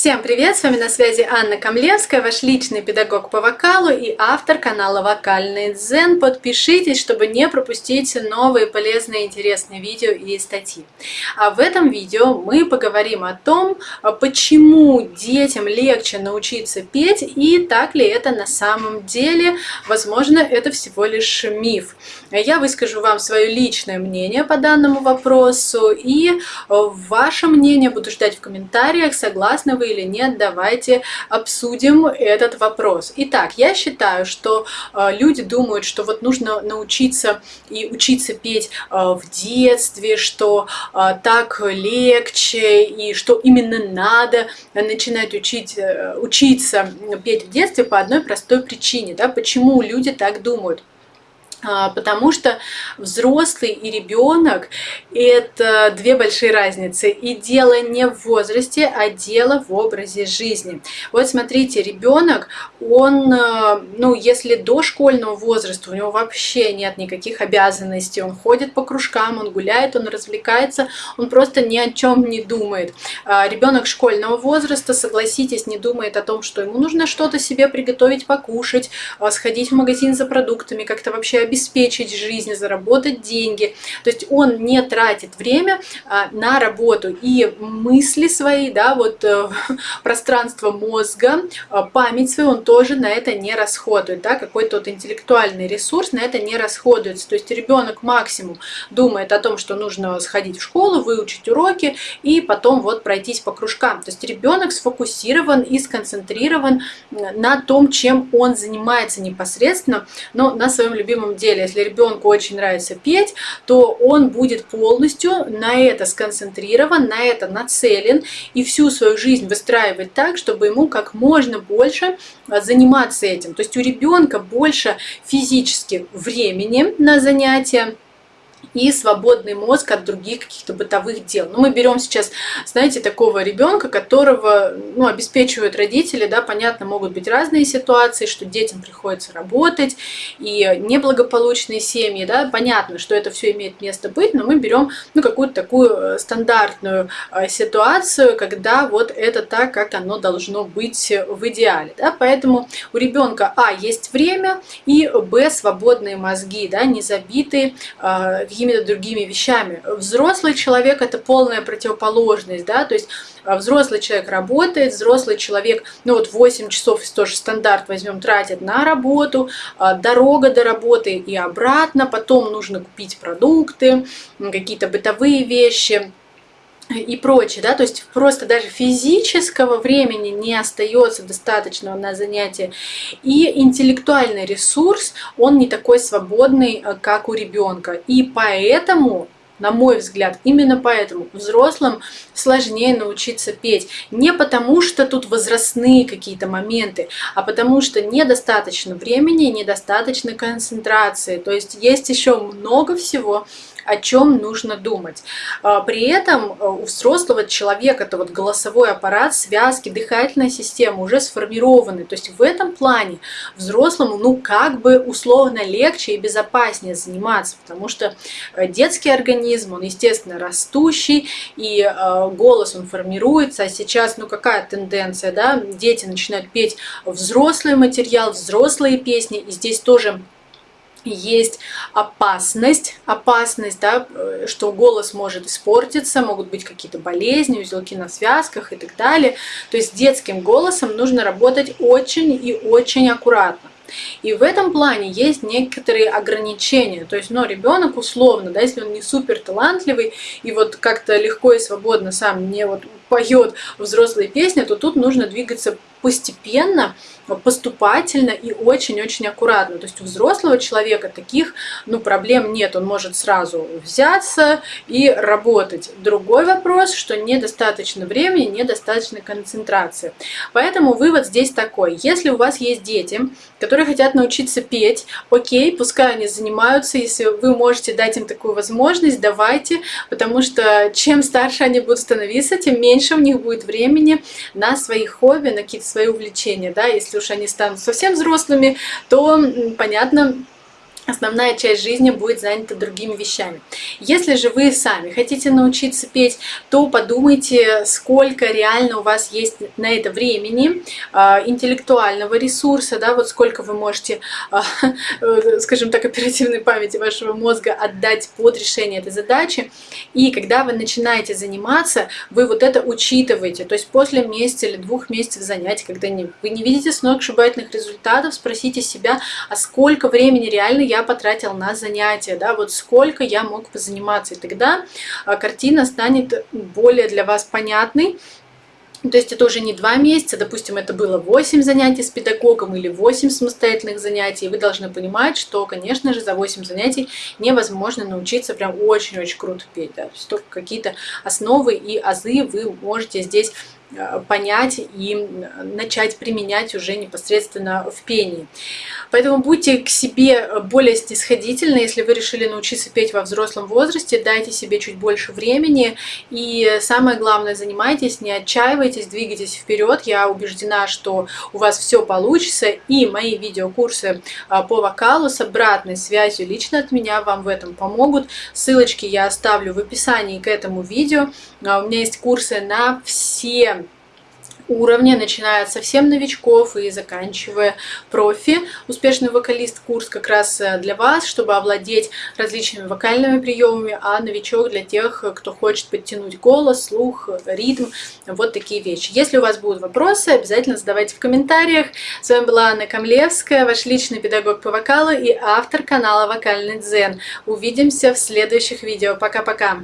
Всем привет! С вами на связи Анна Камлевская, ваш личный педагог по вокалу и автор канала Вокальный Дзен. Подпишитесь, чтобы не пропустить новые полезные интересные видео и статьи. А в этом видео мы поговорим о том, почему детям легче научиться петь и так ли это на самом деле. Возможно, это всего лишь миф. Я выскажу вам свое личное мнение по данному вопросу и ваше мнение буду ждать в комментариях, согласны вы или нет, давайте обсудим этот вопрос. Итак, я считаю, что э, люди думают, что вот нужно научиться и учиться петь э, в детстве, что э, так легче и что именно надо начинать учить, учиться петь в детстве по одной простой причине. Да? Почему люди так думают? А, потому что взрослый и ребенок – это две большие разницы. И дело не в возрасте, а дело в образе жизни. Вот смотрите, ребенок, он, э, ну, если до школьного возраста у него вообще нет никаких обязанностей, он ходит по кружкам, он гуляет, он развлекается, он просто ни о чем не думает. А, ребенок школьного возраста, согласитесь, не думает о том, что ему нужно что-то себе приготовить, покушать, а, сходить в магазин за продуктами, как-то вообще обеспечить жизнь, заработать деньги. То есть он не тратит время а, на работу и мысли свои, да, вот э, пространство мозга, а, память свою он тоже на это не расходует, да, какой-то вот интеллектуальный ресурс на это не расходуется. То есть ребенок максимум думает о том, что нужно сходить в школу, выучить уроки и потом вот пройтись по кружкам. То есть ребенок сфокусирован и сконцентрирован на том, чем он занимается непосредственно, но на своем любимом деле. Если ребенку очень нравится петь, то он будет полностью на это сконцентрирован, на это нацелен и всю свою жизнь выстраивать так, чтобы ему как можно больше а, заниматься этим. То есть у ребенка больше физически времени на занятия, и свободный мозг от других каких-то бытовых дел. Ну, мы берем сейчас, знаете, такого ребенка, которого ну, обеспечивают родители, да, понятно, могут быть разные ситуации, что детям приходится работать, и неблагополучные семьи, да, понятно, что это все имеет место быть, но мы берем ну, какую-то такую э, стандартную э, ситуацию, когда вот это так, как оно должно быть в идеале, да, поэтому у ребенка, а, есть время, и, б, свободные мозги, да, не забитые э, какими-то другими вещами. Взрослый человек – это полная противоположность, да, то есть а, взрослый человек работает, взрослый человек, ну вот 8 часов, тоже стандарт возьмем, тратит на работу, а, дорога до работы и обратно, потом нужно купить продукты, какие-то бытовые вещи, и прочее, да, то есть просто даже физического времени не остается достаточного на занятие, и интеллектуальный ресурс, он не такой свободный, э, как у ребенка, и поэтому на мой взгляд, именно поэтому взрослым сложнее научиться петь. Не потому, что тут возрастные какие-то моменты, а потому что недостаточно времени, недостаточно концентрации. То есть есть еще много всего, о чем нужно думать. А, при этом э, у взрослого человека это вот голосовой аппарат, связки, дыхательная система уже сформированы. То есть в этом плане взрослому ну как бы условно легче и безопаснее заниматься, потому что э, детский организм, он естественно растущий, и э, голос он формируется, а сейчас ну какая тенденция, да, дети начинают петь взрослый материал, взрослые песни, и здесь тоже есть опасность, опасность, да, э, что голос может испортиться, могут быть какие-то болезни, узелки на связках и так далее. То есть детским голосом нужно работать очень и очень аккуратно. И в этом плане есть некоторые ограничения. То есть, но ну, ребенок условно, да, если он не супер талантливый и вот как-то легко и свободно сам не вот поет взрослые песни, то тут нужно двигаться постепенно, поступательно и очень-очень аккуратно. То есть у взрослого человека таких ну, проблем нет, он может сразу взяться и работать. Другой вопрос, что недостаточно времени, недостаточно концентрации. Поэтому вывод здесь такой. Если у вас есть дети, которые хотят научиться петь, окей, пускай они занимаются, если вы можете дать им такую возможность, давайте, потому что чем старше они будут становиться, тем меньше у них будет времени на свои хобби, на какие-то свои увлечения, да, если уж они станут совсем взрослыми, то, понятно, основная часть жизни будет занята другими вещами. Если же вы сами хотите научиться петь, то подумайте, сколько реально у вас есть на это времени, а, интеллектуального ресурса, да, вот сколько вы можете, а, э, скажем так, оперативной памяти вашего мозга отдать под решение этой задачи. И когда вы начинаете заниматься, вы вот это учитываете. То есть после месяца или двух месяцев занятий, когда вы не видите сногсшибательных результатов, спросите себя, а сколько времени реально я потратил на занятия, да, вот сколько я мог позаниматься. И тогда а, картина станет более для вас понятной, то есть это уже не два месяца, допустим, это было 8 занятий с педагогом или 8 самостоятельных занятий. вы должны понимать, что, конечно же, за 8 занятий невозможно научиться прям очень-очень круто петь. Да? Только какие-то основы и азы вы можете здесь понять и начать применять уже непосредственно в пении. Поэтому будьте к себе более снисходительны, если вы решили научиться петь во взрослом возрасте, дайте себе чуть больше времени и самое главное, занимайтесь, не отчаивайтесь, двигайтесь вперед. Я убеждена, что у вас все получится и мои видеокурсы а, по вокалу с обратной связью лично от меня вам в этом помогут. Ссылочки я оставлю в описании к этому видео. А, у меня есть курсы на все уровня, начиная от совсем новичков и заканчивая профи. Успешный вокалист курс как раз э, для вас, чтобы овладеть различными вокальными приемами, а новичок для тех, кто хочет подтянуть голос, слух, ритм, вот такие вещи. Если у вас будут вопросы, обязательно задавайте в комментариях. С вами была Анна Камлевская, ваш личный педагог по вокалу и автор канала Вокальный Дзен. Увидимся в следующих видео. Пока-пока!